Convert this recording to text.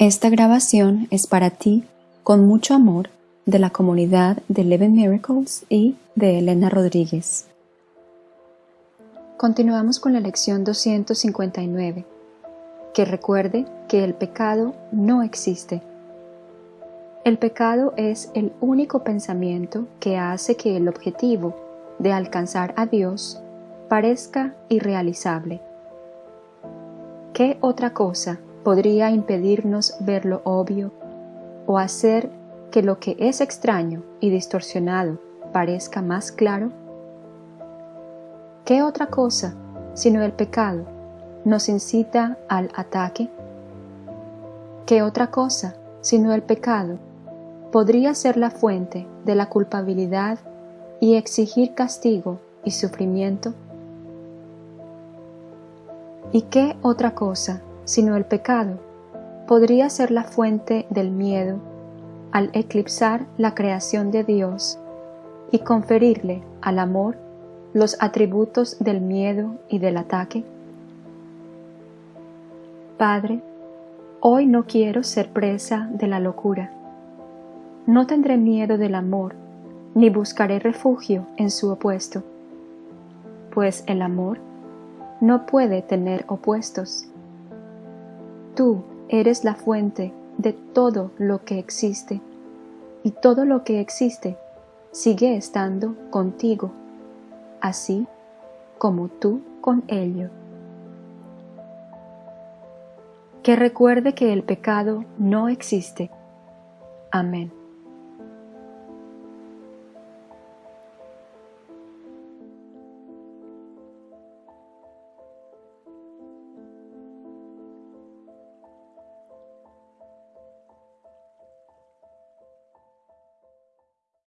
Esta grabación es para ti, con mucho amor, de la comunidad de Eleven Miracles y de Elena Rodríguez. Continuamos con la lección 259, que recuerde que el pecado no existe. El pecado es el único pensamiento que hace que el objetivo de alcanzar a Dios parezca irrealizable. ¿Qué otra cosa podría impedirnos ver lo obvio o hacer que lo que es extraño y distorsionado parezca más claro? ¿Qué otra cosa, sino el pecado, nos incita al ataque? ¿Qué otra cosa, sino el pecado, podría ser la fuente de la culpabilidad y exigir castigo y sufrimiento? ¿Y qué otra cosa, sino el pecado, podría ser la fuente del miedo al eclipsar la creación de Dios y conferirle al amor los atributos del miedo y del ataque? Padre, hoy no quiero ser presa de la locura. No tendré miedo del amor, ni buscaré refugio en su opuesto, pues el amor no puede tener opuestos. Tú eres la fuente de todo lo que existe, y todo lo que existe sigue estando contigo, así como tú con ello. Que recuerde que el pecado no existe. Amén.